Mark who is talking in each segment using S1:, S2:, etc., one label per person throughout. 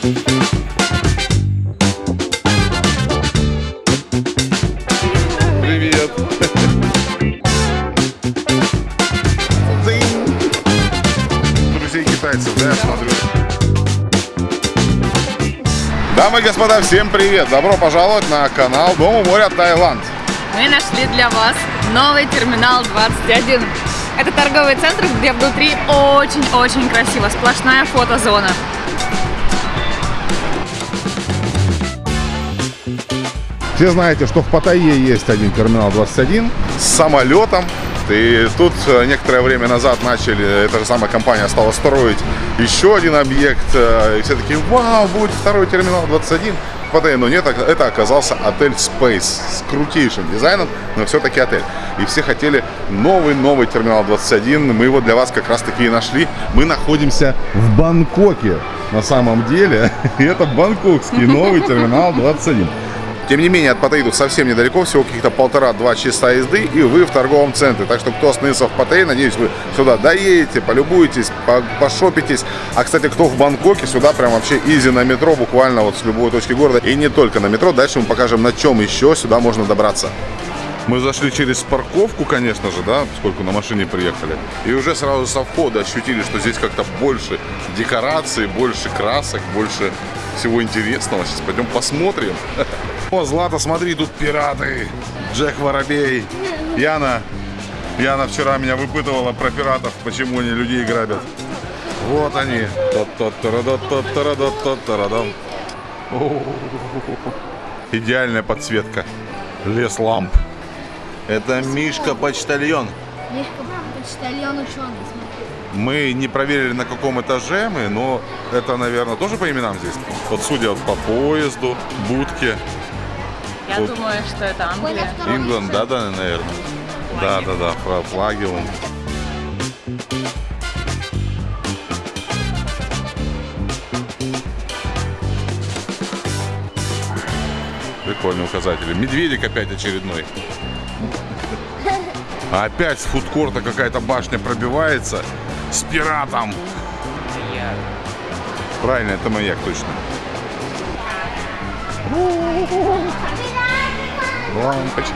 S1: Привет. Друзей китайцев, да, смотрю. Дамы и господа, всем привет! Добро пожаловать на канал Дома моря Таиланд.
S2: Мы нашли для вас новый терминал 21. Это торговый центр, где внутри очень-очень красиво. Сплошная фотозона.
S1: Все знаете, что в Паттайе есть один терминал 21 с самолетом. И тут э, некоторое время назад начали, эта же самая компания стала строить еще один объект. э, И все такие, вау, будет второй терминал 21 в Паттайе. Но нет, это оказался отель Space с крутейшим дизайном, но все-таки отель. И все хотели новый-новый терминал 21. Мы его для вас как раз таки и нашли. Мы находимся в Бангкоке на самом деле. И это бангкокский новый терминал 21. Тем не менее, от Паттайи совсем недалеко, всего каких-то полтора-два часа езды, и вы в торговом центре. Так что, кто остановился в Паттайе, надеюсь, вы сюда доедете, полюбуетесь, по- пошопитесь. А, кстати, кто в Бангкоке, сюда прям вообще изи на метро, буквально вот с любой точки города. И не только на метро, дальше мы покажем, на чем еще сюда можно добраться. Мы зашли через парковку, конечно же, да, поскольку на машине приехали. И уже сразу со входа ощутили, что здесь как-то больше декораций, больше красок, больше всего интересного. Сейчас пойдем посмотрим. О, Злата, смотри, тут пираты. Джек Воробей. Яна. Яна вчера меня выпытывала про пиратов, почему они людей грабят. Вот они. Идеальная подсветка. Лес ламп. Это Мишка почтальон.
S3: Мишка почтальон ученый.
S1: Мы не проверили, на каком этаже мы, но это, наверное, тоже по именам здесь. Вот судя по поезду, будке,
S2: Я
S1: Вот.
S2: думаю, что это Англия.
S1: Ингланд, да, да, наверное. Да, да, да, фра- флаги вон. Прикольные указатели. Медведик опять очередной. А Опять с фудкорта какая-то башня пробивается с пиратом. Правильно, это маяк точно. Лампочки.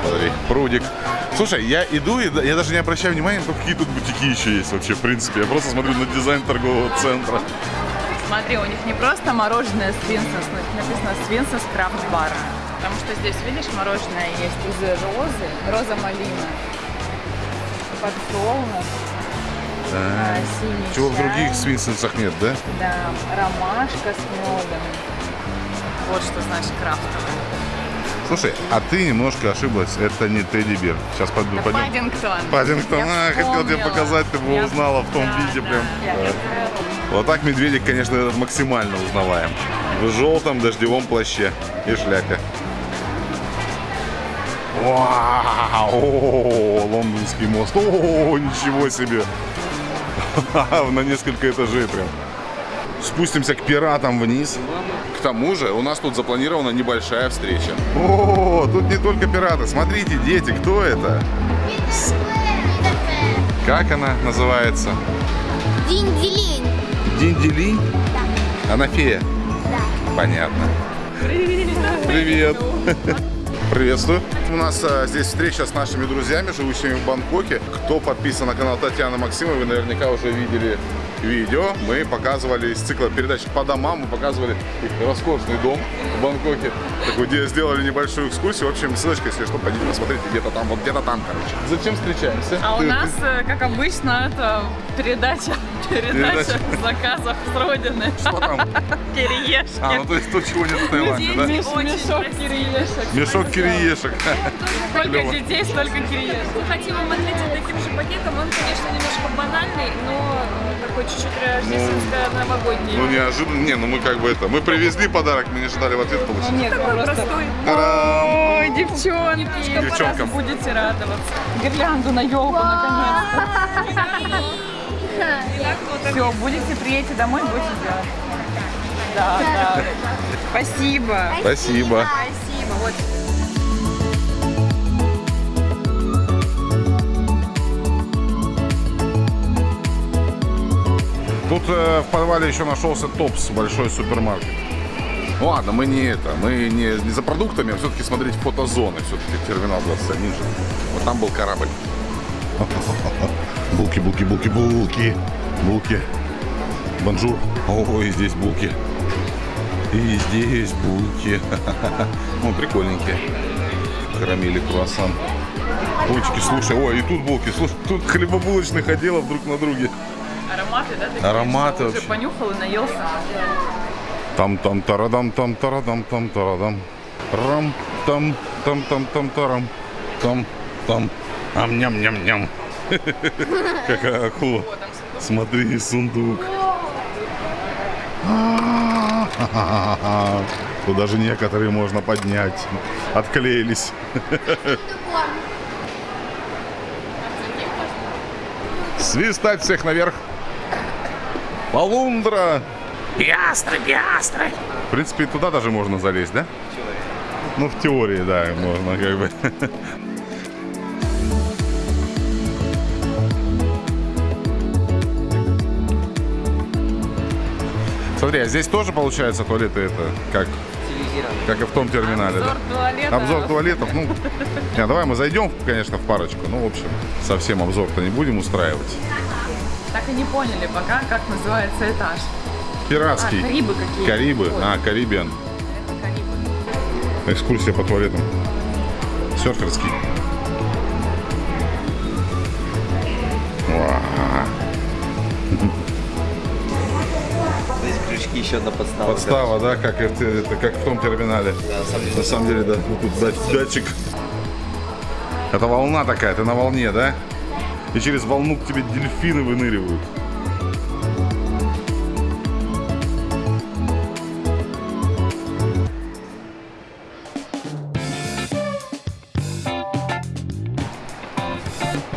S1: Смотри, прудик. Слушай, я иду и да- я даже не обращаю внимания, какие тут бутики еще есть вообще, в принципе. Я просто смотрю на дизайн торгового центра.
S2: Смотри, у них не просто мороженое Свинсенс, но написано Свинсенс Крафт Бар. Потому что здесь, видишь, мороженое есть из розы, роза малина, подсолнух, а, синий
S1: Чего в
S2: чай,
S1: других свинсенсах нет, да?
S2: Да, ромашка с медом. Вот что значит крафтовый.
S1: Слушай, а ты немножко ошиблась. Это не Тедди Бер. Сейчас пойду,
S2: Это
S1: пойдем.
S2: Паддингтон.
S1: Паддингтон.
S2: Я
S1: А, хотел тебе показать, ты бы
S2: Я-
S1: узнала в том
S2: да,
S1: виде
S2: да,
S1: прям.
S2: я-
S1: Да.
S2: я-
S1: Вот так медведик, конечно, максимально узнаваем. В желтом дождевом плаще и шляпе. Вау! Лондонский мост. О, ничего себе! На несколько этажей прям. Спустимся к пиратам вниз. К тому же у нас тут запланирована небольшая встреча. О, тут не только пираты. Смотрите, дети, кто это? Как она называется?
S3: Динь-делинь.
S1: Динь-делинь? Она фея?
S3: Да.
S1: Понятно. Привет. Приветствую. У нас а, здесь встреча с нашими друзьями, живущими в Бангкоке. Кто подписан на канал Татьяны Максимовой, вы наверняка уже видели видео. Мы показывали из цикла передач по домам, мы показывали их роскошный дом в Бангкоке. Такой, где сделали небольшую экскурсию. В общем, ссылочка, если что, пойдите посмотрите где-то там, вот где-то там, короче. Зачем встречаемся?
S2: А у нас, э, как обычно, это передача, передача
S1: Передача.
S2: заказов с родины.
S1: Что там?
S2: Кириешки.
S1: А, ну то есть то, чего нет в Таиланде, да?
S2: Меш- Мешок кириешек.
S1: Мешок кириешек.
S2: Сколько детей, столько кириешек.
S4: Мы хотим вам ответить таким же пакетом. Он, конечно, немножко банальный, но такой чуть-чуть рождественско-новогодний.
S1: Ну неожиданно, не, ну мы как бы это, мы привезли подарок, мы не ожидали в ответ получить.
S2: Нет,
S4: такой
S2: просто...
S4: простой.
S2: Ой, девчонки,
S1: Девчонкам.
S2: будете радоваться. Гирлянду на елку наконец-то. Все, будете, приедете домой, будете делать. Да, да. Спасибо.
S1: Спасибо.
S2: Спасибо. Вот
S1: Тут э, в подвале еще нашелся Топс, большой супермаркет. Ну ладно, мы не это, мы не, не за продуктами, а все-таки смотреть фотозоны. Все-таки терминал 21 же. Вот там был корабль. Булки, булки, булки, булки. Булки. Bonjour. Ой, здесь булки. И здесь булки. Ну, прикольненькие. Карамели, круассан. Булочки, слушай, ой, и тут булки. Слушай, тут хлебобулочных отделов друг на друге.
S2: Ароматы, да? такие,
S1: Ароматы
S2: Уже понюхал и наелся.
S1: Там там тарадам там тарадам там тарадам. Рам там там там там тарам. Там там. Ам ням ням ням. Какая акула. Смотри, сундук. Тут даже некоторые можно поднять. Отклеились. Свистать всех наверх. Полундра.
S5: Пиастры, пиастры.
S1: В принципе, туда даже можно залезть, да? Ну, в теории, да, можно как бы. Смотри, а здесь тоже получается туалеты это как, как и в том терминале,
S2: Обзор
S1: да?
S2: туалета.
S1: Обзор туалетов, ну, не, давай мы зайдем, конечно, в парочку. Ну, в общем, совсем обзор-то не будем устраивать.
S2: И не поняли пока, как называется этаж.
S1: Пиратский.
S2: А, Карибы какие.
S1: Карибы,
S2: Ой.
S1: а, Карибиан.
S2: Это Карибы.
S1: Экскурсия по туалетам. Серферский.
S6: Здесь крючки еще на подставу.
S1: Подстава, да, как, это, как в том терминале.
S6: Да, на самом деле.
S1: На самом деле, да. Вот тут датчик. Это волна такая, ты на волне, да? И через волну к тебе дельфины выныривают.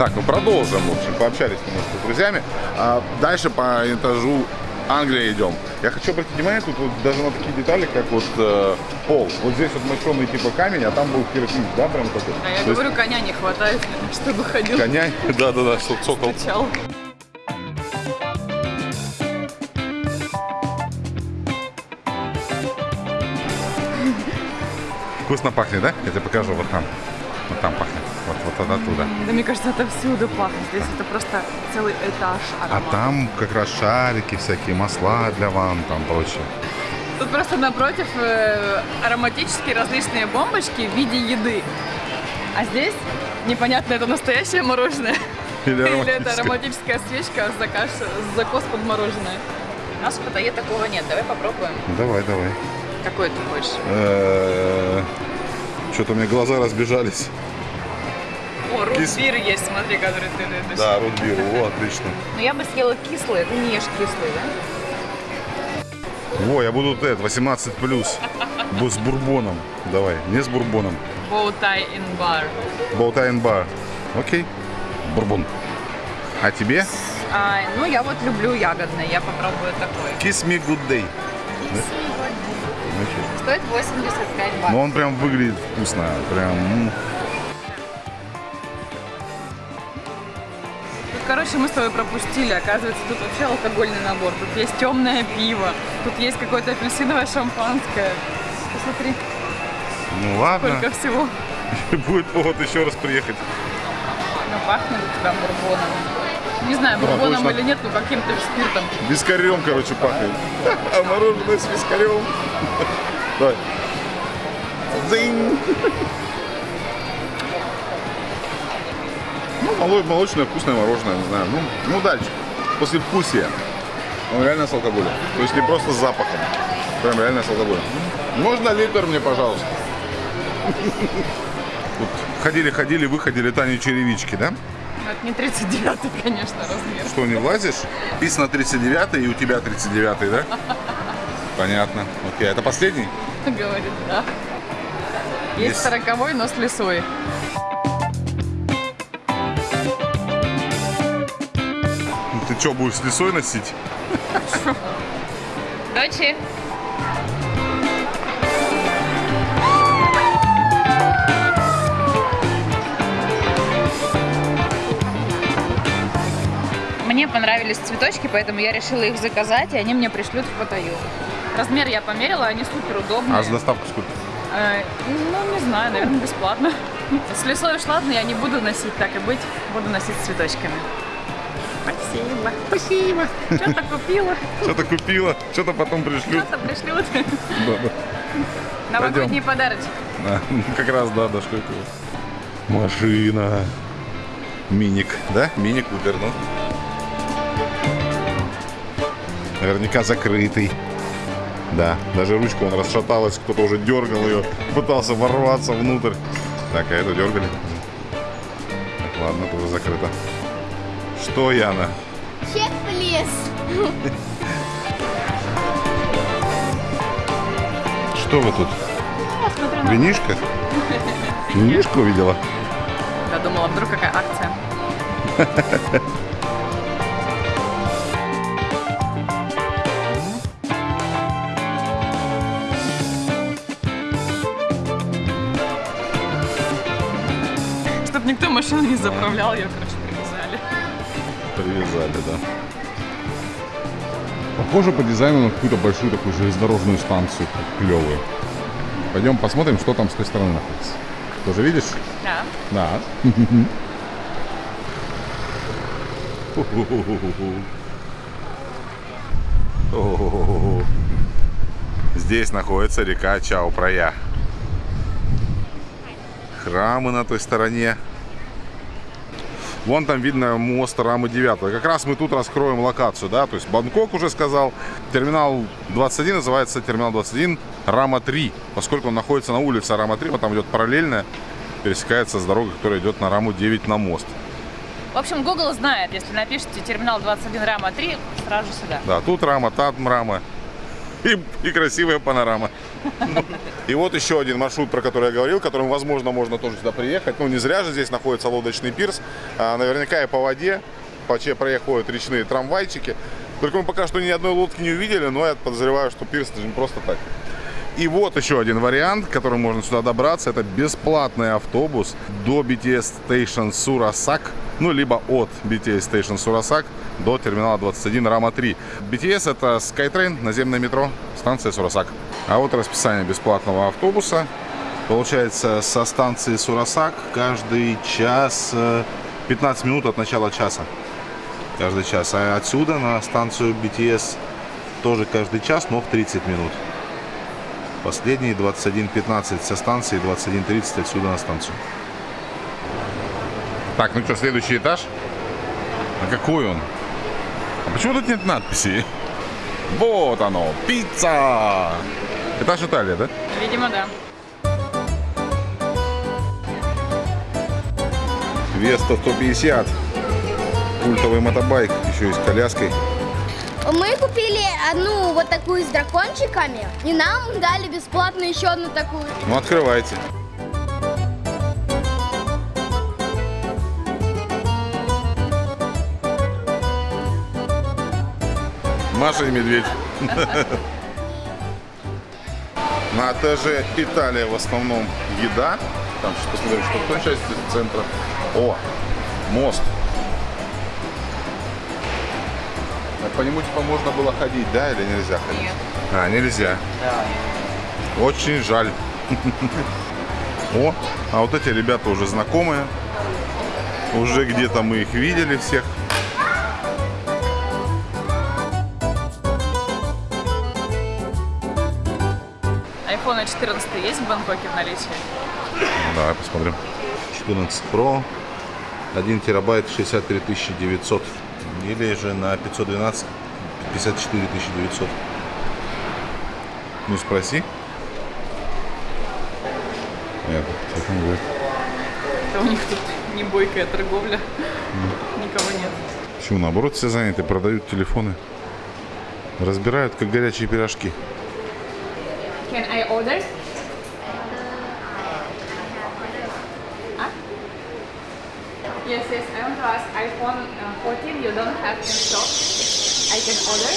S1: Так, ну продолжим, в общем, пообщались немножко с друзьями. А дальше по этажу Англия идем. Я хочу обратить внимание тут вот даже на такие детали, как вот э, пол. Вот здесь вот мощеный типа камень, а там был кирпич, да, прям такой.
S2: А я
S1: То есть
S2: говорю, коня не хватает, чтобы ходил.
S1: коня, да-да-да, что цокол.
S2: Стучал.
S1: Вкусно пахнет, да? Я тебе покажу, вот там. Вот там пахнет. Вот, от оттуда.
S2: Да мне кажется, это всюду пахнет. Здесь это просто целый этаж
S1: А
S2: аромата.
S1: там как раз шарики всякие, масла для ванн, там прочее.
S2: Тут просто напротив э, ароматические различные бомбочки в виде еды. А здесь непонятно, это настоящее мороженое
S1: Или
S2: или это ароматическая свечка с заказ, с закос под мороженое. У нас в Паттайе такого нет. Давай попробуем.
S1: Давай, давай.
S2: Какой ты хочешь?
S1: Что-то у меня глаза разбежались.
S2: О,
S1: Кис-
S2: рутбир есть, смотри, который ты любишь.
S1: Да, рудбир, о, отлично.
S2: Но я бы съела кислый, ты не ешь кислый, да?
S1: Во, я буду вот этот, 18 плюс. С бурбоном. Давай, не с бурбоном.
S2: Боутай in bar.
S1: Болтайн бар. Окей. Бурбон. А тебе?
S2: А, ну, я вот люблю ягодный, я попробую такой.
S1: Kiss me good day. Окей.
S2: Стоит 85 бат.
S1: Ну он прям выглядит вкусно. Прям.
S2: Короче, мы с тобой пропустили. Оказывается, тут вообще алкогольный набор. Тут есть темное пиво, тут есть какое-то апельсиновое шампанское. Посмотри,
S1: Ну ладно.
S2: сколько всего.
S1: Будет повод еще раз приехать.
S2: Ну, пахнет у тебя бурбоном. Не знаю,
S1: Да,
S2: бурбоном или нет, но каким-то спиртом.
S1: Вискарем, короче, пахнет. А мороженое с вискарем. Давай. Дзынь. Ну, моло- молочное, вкусное мороженое, не знаю. Ну, ну дальше. После вкусия. Он реально с алкоголем. То есть не просто с запахом. Прям реально с алкоголем. Можно литр мне, пожалуйста? Ходили-ходили, выходили Тани черевички, да?
S2: Это не 39 конечно, размер.
S1: Что, не влазишь? Писано 39 и у тебя 39 да? Понятно. Окей, это последний?
S2: Говорит, да. Есть
S1: Есть.
S2: сороковой, но с лесой.
S1: Что, будешь с лесой носить?
S2: Дочи. Мне понравились цветочки, поэтому я решила их заказать, и они мне пришлют в Паттайю. Размер я померила, они супер удобные.
S1: А с доставкой сколько?
S2: Э, ну, не знаю, наверное, бесплатно. Если условишь, ладно, я не буду носить, так и быть, буду носить с цветочками. Спасибо.
S1: Спасибо.
S2: Что-то купила,
S1: Что-то купила, что-то потом пришлют.
S2: что-то пришлют.
S1: Да, да.
S2: Новогодний подарочек.
S1: А, ну, как раз, да, да, что это? Машина. Миник, да? Мини Купер, ну. Наверняка закрытый. Да, даже ручка он расшаталась, кто-то уже дергал ее, пытался ворваться внутрь. Так, а это дергали? Так, ладно, тоже закрыто. Что, Яна?
S3: Чек лес.
S1: Что вы тут? Винишка? Винишку увидела?
S2: Я думала, вдруг какая акция. Чтоб никто машину не заправлял, ее, короче. Привязали,
S1: да. Похоже по дизайну на какую-то большую такую железнодорожную станцию, клевую. Пойдем посмотрим, что там с той стороны находится. Тоже видишь?
S2: Да.
S1: Да. Здесь находится река Чао-Прая. Храмы на той стороне. Вон там видно мост Рамы 9. Как раз мы тут раскроем локацию, да, то есть Бангкок уже сказал. Терминал 21 называется терминал 21 Рама 3, поскольку он находится на улице Рама 3, вот там идет параллельная, пересекается с дорогой, которая идет на Раму 9 на мост.
S2: В общем, Google знает, если напишите терминал 21 Рама 3, сразу же сюда.
S1: Да, тут Рама, там Рама. И, и красивая панорама. И вот еще один маршрут, про который я говорил, которым, возможно, можно тоже сюда приехать. Ну, не зря же здесь находится лодочный пирс. А, наверняка и по воде, по че проехают речные трамвайчики. Только мы пока что ни одной лодки не увидели, но я подозреваю, что пирс это не просто так. И вот еще один вариант, которым можно сюда добраться. Это бесплатный автобус до BTS Station Сурасак. Ну, либо от BTS Station Сурасак до терминала 21 Рама 3. BTS это Skytrain, наземное метро, станция Сурасак. А вот расписание бесплатного автобуса. Получается, со станции Сурасак каждый час э, 15 минут от начала часа. Каждый час. А отсюда на станцию BTS тоже каждый час, но в 30 минут. Последний 21.15 со станции, 21.30 отсюда на станцию. Так, ну что, следующий этаж? А какой он? А почему тут нет надписи? Вот оно, пицца! Этаж Италия, да?
S2: Видимо, да.
S1: Веста 150. Культовый мотобайк, еще и с коляской.
S3: Мы купили одну вот такую с дракончиками, и нам дали бесплатно еще одну такую.
S1: Ну, открывайте. Маша и медведь. На этаже Италия в основном еда. Там посмотрим, что в той части центра. О, мост. По нему типа можно было ходить, да, или нельзя ходить?
S2: Нет.
S1: А, нельзя. Очень жаль. О, а вот эти ребята уже знакомые. Уже где-то мы их видели всех.
S2: iPhone 14 есть в Бангкоке в наличии?
S1: Ну, Давай посмотрим. 14 Pro. 1 терабайт 63 900. Или же на 512 54 900. Ну спроси. Нет, телефон говорит.
S2: Это у них тут не бойкая торговля. Никого нет.
S1: Почему наоборот все заняты, продают телефоны. Разбирают, как горячие пирожки.
S2: Can I order? Yes, yes, I want to ask iPhone 14 you don't have in stock. I can order?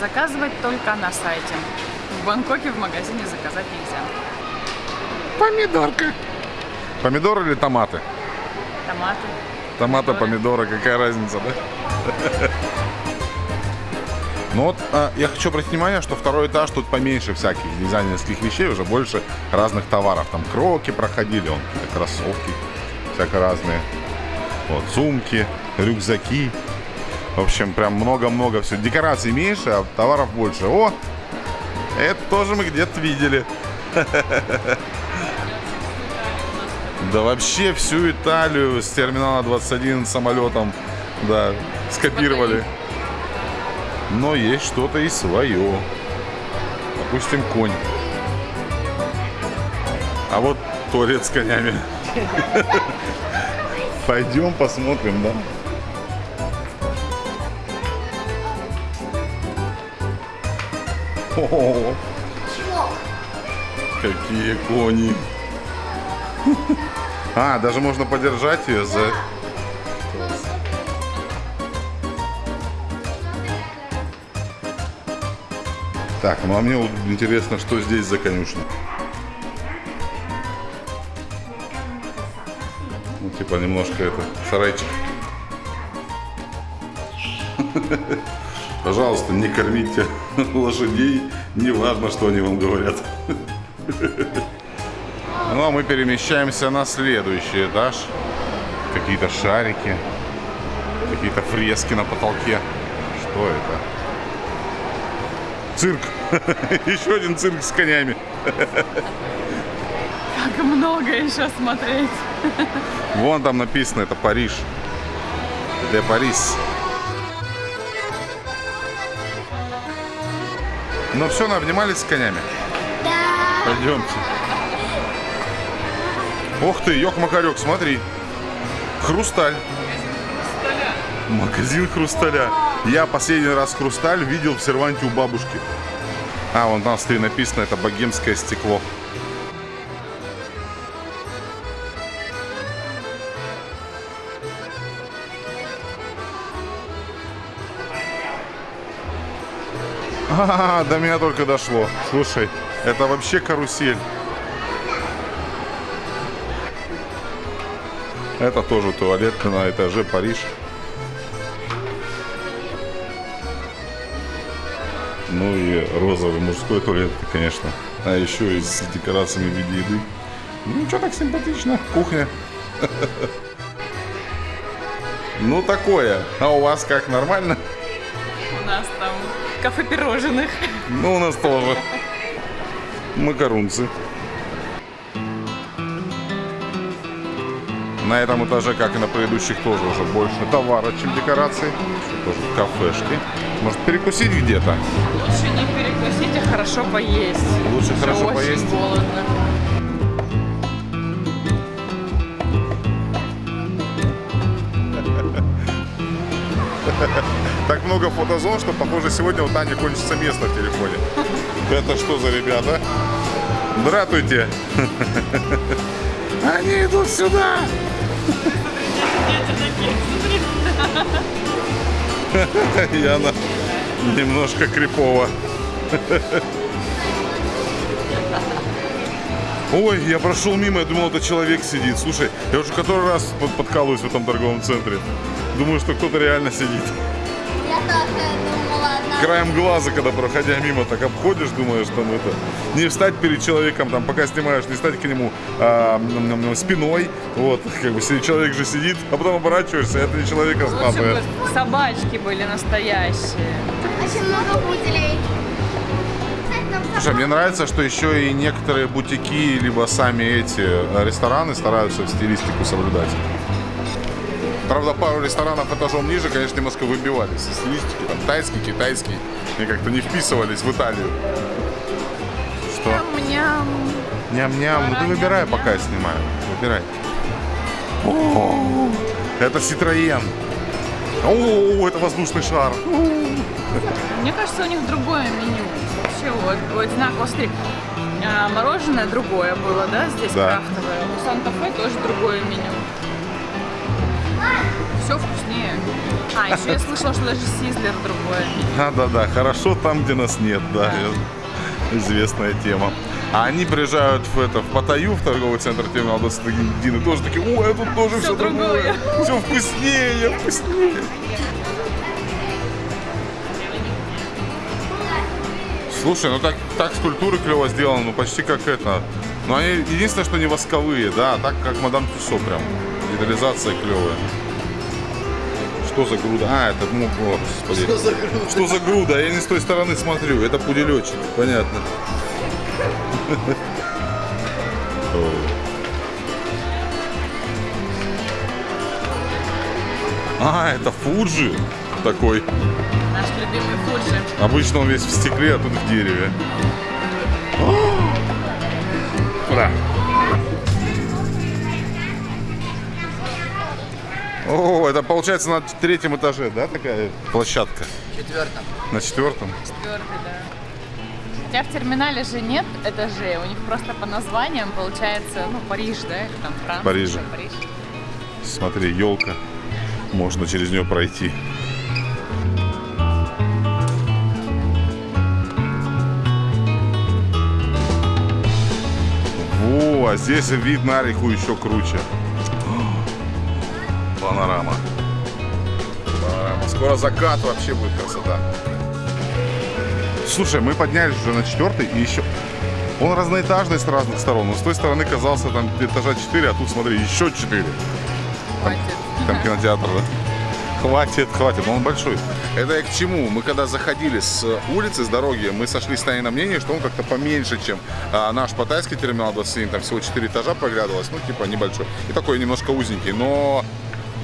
S2: Заказывать только на сайте. В Бангкоке в магазине заказать нельзя.
S1: Помидорка. Помидоры или томаты?
S2: Томаты.
S1: Томаты, помидоры, какая разница, да? Ну вот, а, я хочу обратить внимание, что второй этаж тут поменьше всяких дизайнерских вещей, уже больше разных товаров. Там кроки проходили, он кроссовки всяко разные. Вот, сумки, рюкзаки. В общем, прям много-много все. Декораций меньше, а товаров больше. О, это тоже мы где-то видели. Да вообще всю Италию с терминала 21 самолетом, да, скопировали. Но есть что-то и свое. Допустим, конь. А вот туалет с конями. Пойдем посмотрим, да? О, какие кони. А, даже можно подержать ее за... Так, ну а мне вот интересно, что здесь за конюшня. Ну, типа немножко это, сарайчик. Пожалуйста, не кормите лошадей, не важно, что они вам говорят. Ну, а мы перемещаемся на следующий этаж. Какие-то шарики, какие-то фрески на потолке. Что это? Цирк. Еще один цирк с конями.
S2: Как много еще смотреть.
S1: Вон там написано, это Париж. Де Парис. Ну все, обнимались с конями?
S3: Да.
S1: Пойдемте. Ух ты, ёк-макарёк, смотри. Хрусталь. Магазин хрусталя. Я последний раз хрусталь видел в серванте у бабушки. А, вон там, смотри, написано, это богемское стекло. А, до меня только дошло. Слушай, это вообще карусель. Это тоже туалет на этаже Париж. Ну и розовый мужской туалет, конечно. А еще и с декорациями в виде еды. Ну, что так симпатично. Кухня. Ну, такое. А у вас как, нормально?
S2: У нас там кафе пирожных.
S1: Ну, у нас тоже. Макарунцы. На этом этаже, как и на предыдущих, тоже уже больше товара, чем декораций. Тоже кафешки. Может, перекусить где-то?
S2: Лучше не перекусить, а хорошо поесть.
S1: Лучше
S2: Уже
S1: хорошо
S2: очень
S1: поесть.
S2: голодно.
S1: Так много фотозон, что, похоже, сегодня у Тани кончится место в телефоне. Это что за ребята? Здравствуйте. Они идут сюда. И она немножко крипово. Ой, я прошел мимо, я думал, это человек сидит. Слушай, я уже который раз под- подкалываюсь в этом торговом центре. Думаю, что кто-то реально сидит.
S3: Я тоже думала, одна.
S1: Краем глаза, когда проходя мимо, так обходишь, думаешь, там это... Не встать перед человеком, там, пока снимаешь, не стать к нему а, спиной. Вот, как бы человек же сидит, а потом оборачиваешься, это не человек, а
S2: Лучше
S1: статуя.
S2: бы собачки были настоящие.
S3: Очень много пуделей.
S1: Слушай, мне нравится, что еще и некоторые бутики, либо сами эти рестораны стараются стилистику соблюдать. Правда, пару ресторанов этажом ниже, конечно, немножко выбивались из. Там тайский, китайский. И как-то не вписывались в Италию. Что?
S2: Ням-ням.
S1: Ням-ням. Ну ты выбирай, пока я снимаю. Выбирай. О, это Citroën. О, это воздушный шар.
S2: Мне кажется, у них другое меню. Вообще, вот, вот смотри, а, мороженое другое было, да, здесь
S1: Да.
S2: крафтовое. У Санта-Фе тоже другое меню. Все вкуснее. А, еще я слышала, что даже Сизлер другое меню.
S1: А, да-да, хорошо там, где нас нет, да. Известная тема. А они приезжают в, это, в Паттайю, в торговый центр терминал 21, и тоже такие, ой, а тут тоже все, другое. Все вкуснее, вкуснее. Слушай, ну так, так скульптуры клево сделаны, ну почти как это. Но они единственное, что не восковые, да, а так как мадам Тюсо прям. Детализация клевая. Что за груда? А, это, ну, о, господи. Что за груда? Что за груда? Я не с той стороны смотрю. Это пуделечек, понятно. А, это Фуджи такой.
S2: Наш любимый Фуджи.
S1: Обычно он весь в стекле, а тут в дереве. Куда? О, это получается на третьем этаже, да, такая площадка?
S6: Четвертом.
S1: На четвертом?
S2: Четвертый, да. Хотя в терминале же нет этажей, у них просто по названиям получается, ну, Париж, да, или там Франция.
S1: Парижа.
S2: Париж.
S1: Смотри, елка. Можно через нее пройти. Во, а здесь вид на реку еще круче. Панорама. Панорама. Скоро закат вообще будет красота. Слушай, мы поднялись уже на четвертый и еще... Он разноэтажный с разных сторон. Но с той стороны казался там этажа 4, а тут, смотри, еще 4.
S2: Хватит.
S1: Там кинотеатр, да? Хватит, хватит, но он большой. Это я к чему? Мы когда заходили с улицы, с дороги, мы сошлись с Таней на мнение, что он как-то поменьше, чем а, наш паттайский терминал 27, там всего 4 этажа проглядывалось, ну типа небольшой. И такой немножко узенький, но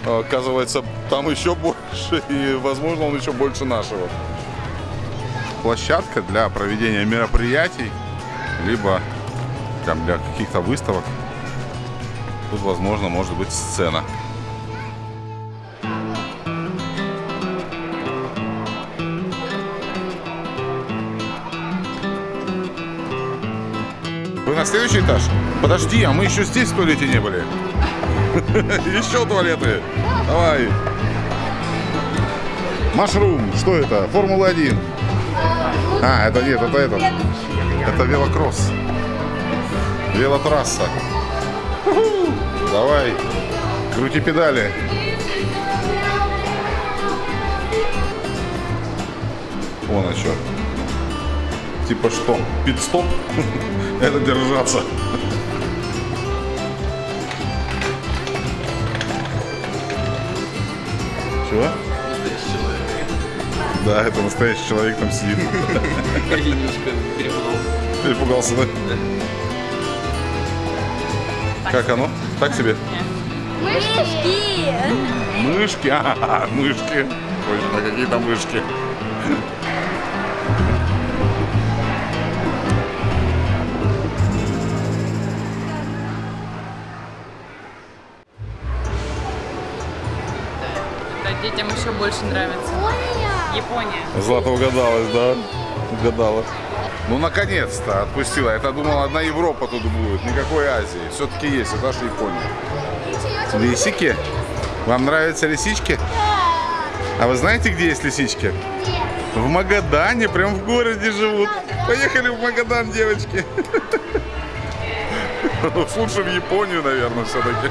S1: оказывается там еще больше, и возможно он еще больше нашего. Площадка для проведения мероприятий, либо там для каких-то выставок. Тут, возможно, может быть сцена. Вы на следующий этаж? Подожди, а мы еще здесь в туалете не были. Еще туалеты. Давай. Машрум. Что это? Формула-1. А, это нет, это этот. Это велокросс. Велотрасса. Давай. Крути педали. Вон чем. Типа что? Пит-стоп? Это держаться. Чего? Да, это настоящий человек там сидит.
S6: Я немножко перепугался.
S1: Перепугался, да? Как оно? Так себе?
S3: Мышки!
S1: Мышки? А, мышки. Точно, какие там мышки.
S2: Больше нравится. Япония.
S1: Злата угадалась, да? Угадала. Ну, наконец-то отпустила. Я-то думал, одна Европа тут будет, никакой Азии. Все-таки есть, это же Япония. Лисики? Вам нравятся лисички? А вы знаете, где есть лисички? В Магадане, прям в городе живут. Поехали в Магадан, девочки. Лучше в Японию, наверное, все-таки.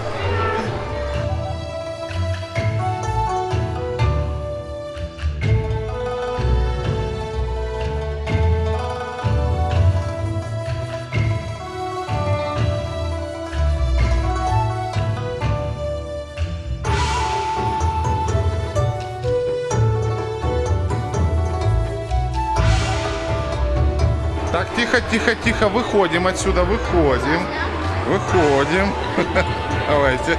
S1: Тихо, тихо, тихо, выходим отсюда, выходим. Выходим. Давайте.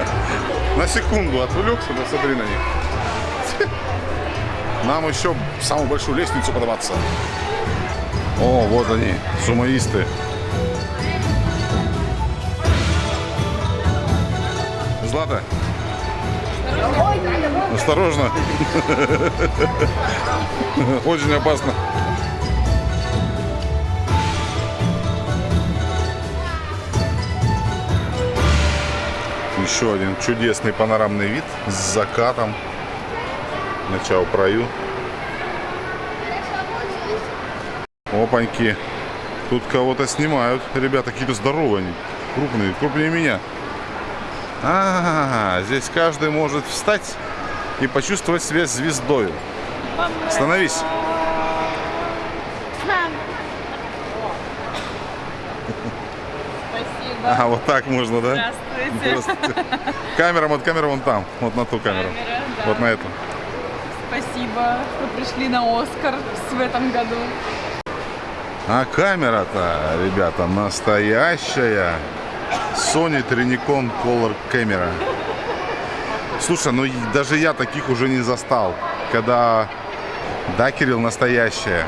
S1: На секунду отвлекся, да смотри на них. Нам еще в самую большую лестницу подаваться. О, вот они, сумоисты. Злата. Осторожно. Очень опасно. Еще один чудесный панорамный вид с закатом на Чао-Праю. Опаньки. Тут кого-то снимают. Ребята какие-то здоровые они. Крупные, крупнее меня. А, здесь каждый может встать и почувствовать себя звездой. Становись. А, вот так можно, да?
S2: Здравствуйте.
S1: Здравствуйте. Камера, вот камера вон там. Вот на ту камеру.
S2: Камера, да.
S1: Вот на эту.
S2: Спасибо, что пришли на Оскар в этом году.
S1: А камера-то, ребята, настоящая. Sony Trinicon Color камера. Слушай, ну даже я таких уже не застал. Когда, да, Кирилл, настоящая.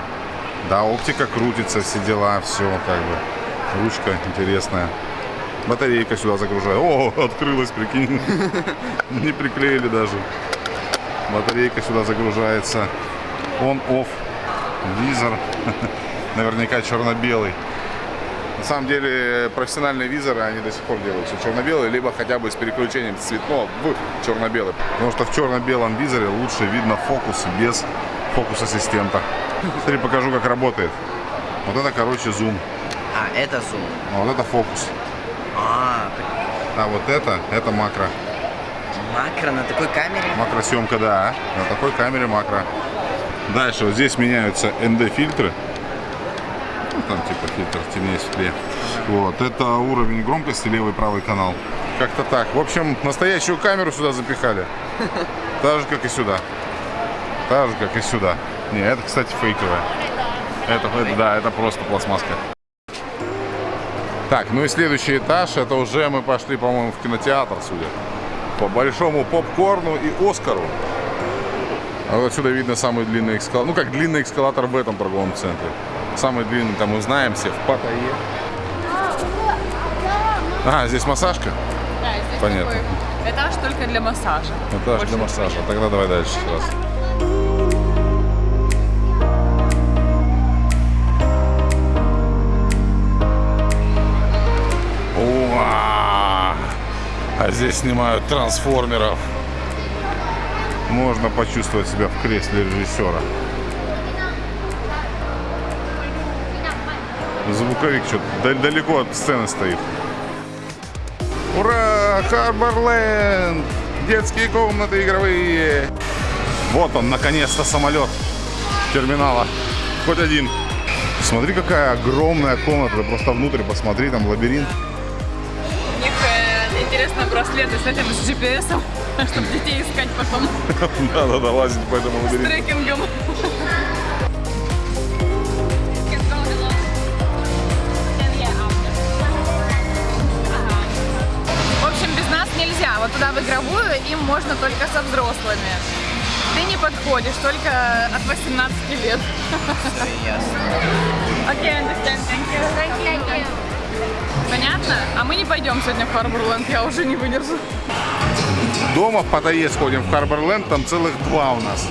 S1: Да, оптика крутится, все дела, все как бы. Ручка интересная. Батарейка сюда загружаю. О, открылась, прикинь. Не приклеили даже. Батарейка сюда загружается. Он-офф. Визор. Наверняка черно-белый. На самом деле профессиональные визоры, они до сих пор делают все черно-белые, либо хотя бы с переключением цветного в черно-белый. Потому что в черно-белом визоре лучше видно фокус без фокус-ассистента. Смотри, покажу, как работает. Вот это, короче, зум.
S6: А, это зум.
S1: Вот это фокус.
S6: А,
S1: А вот это, это макро.
S6: макро на такой камере?
S1: Макросъемка, да. На такой камере макро. Дальше вот здесь меняются ND-фильтры. Ну, там типа фильтр темнее, светлее. Вот, это уровень громкости, левый правый канал. Как-то так. В общем, настоящую камеру сюда запихали. Так же, как и сюда. Так же, как и сюда. Не, это, кстати, фейковая. Это, это, да, это просто пластмасска. Так, ну и следующий этаж, это уже мы пошли, по-моему, в кинотеатр, судя. По большому попкорну и Оскару. А вот отсюда видно самый длинный эскалатор. Ну, как длинный эскалатор в этом торговом центре. Самый длинный, там мы знаем все, в Паттайе. А, здесь массажка?
S2: Да, здесь
S1: Понятно.
S2: такой этаж только для массажа.
S1: Этаж
S2: Больше
S1: для массажа. Тогда давай дальше раз. А здесь снимают трансформеров. Можно почувствовать себя в кресле режиссера. Звуковик что-то далеко от сцены стоит. Ура! Харборленд! Детские комнаты игровые. Вот он, наконец-то, самолет терминала. Хоть один. Смотри, какая огромная комната. Просто внутрь посмотри, там лабиринт.
S2: Интересно браслеты с этим, с GPS, чтобы детей искать потом
S1: Надо лазить по этому
S2: с
S1: лабиринту.
S2: трекингом. В общем, без нас нельзя. Вот туда в игровую им можно только со взрослыми. Ты не подходишь, только от 18 лет. Окей, okay, understand, thank you. Понятно? А мы не пойдем сегодня в Харборленд, я уже не выдержу.
S1: Дома в Паттайе сходим в Харборленд, там целых два у нас.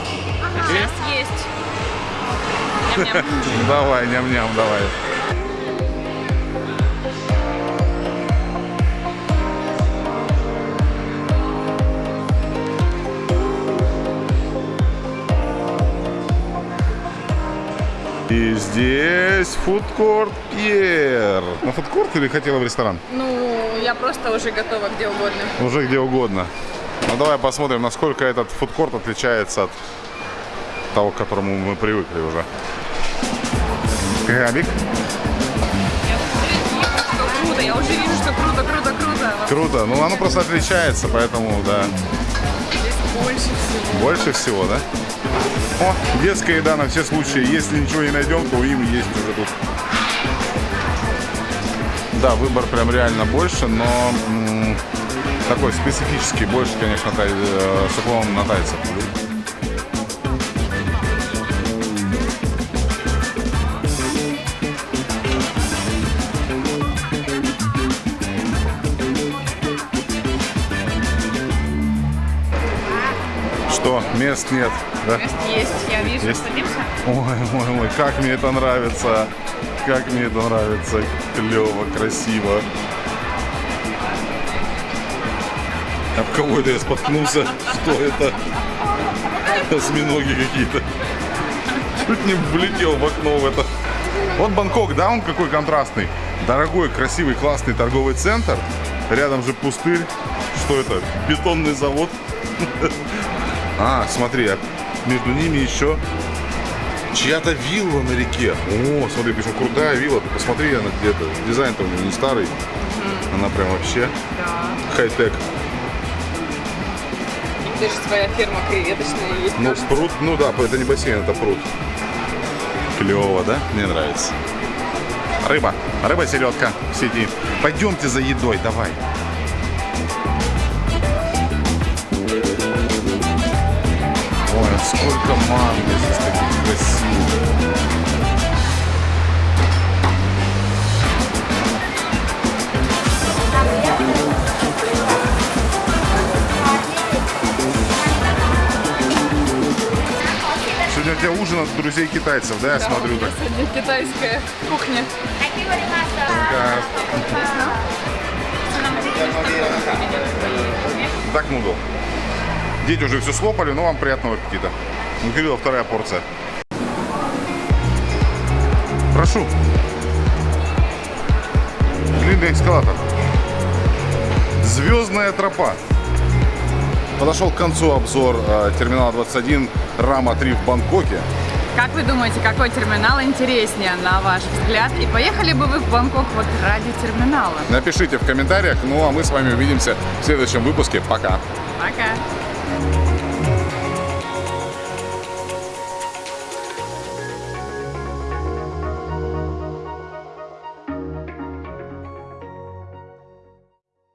S2: Сейчас есть. Ням-ням.
S1: Давай, ням-ням, давай. И здесь фудкорт Пьер. На фудкорт или хотела в ресторан?
S2: Ну, я просто уже готова где угодно.
S1: Уже где угодно. Ну давай посмотрим, насколько этот фудкорт отличается от того, к которому мы привыкли уже.
S2: Круто, я уже вижу, что круто, круто, круто.
S1: Круто. Ну оно просто отличается, поэтому да.
S2: Здесь больше всего.
S1: Больше всего, да? О, детская еда на все случаи. Если ничего не найдем, то им есть уже тут. Да, выбор прям реально больше, но такой специфический. Больше, конечно, тай, э, с уклоном на тайцев. Мест нет, да?
S2: Мест есть, я вижу.
S1: Есть?
S2: Садимся?
S1: Ой, мой, мой, как мне это нравится. Как мне это нравится. Клево, красиво. Об кого это я споткнулся? Что это? Осьминоги какие-то. Чуть не влетел в окно в это. Вот Бангкок, да, он какой контрастный. Дорогой, красивый, классный торговый центр. Рядом же пустырь. Что это? Бетонный завод. А, смотри, а между ними еще чья-то вилла на реке. О, смотри, причем крутая вилла. Ты посмотри, она где-то. Дизайн-то у нее не старый. Она прям вообще
S2: Да.
S1: хай-тек.
S2: Них даже своя ферма креветочная есть.
S1: Ну,
S2: кажется.
S1: пруд, ну да, это не бассейн, это пруд. Клево, да? Мне нравится. Рыба. Рыба селедка сидит. Пойдемте за едой, давай. Сколько манго здесь таких красивых. Сегодня у тебя ужин от друзей китайцев, да, я
S2: Да,
S1: смотрю так?
S2: сегодня китайская кухня.
S1: Так, нудл. Дети уже все слопали, но вам приятного аппетита. У Кирилла вторая порция. Прошу. Длинный эскалатор. Звездная тропа. Подошел к концу обзор э, терминала 21 Рама 3 в Бангкоке.
S2: Как вы думаете, какой терминал интереснее, на ваш взгляд? И поехали бы вы в Бангкок вот ради терминала?
S1: Напишите в комментариях. Ну а мы с вами увидимся в следующем выпуске. Пока.
S2: Пока!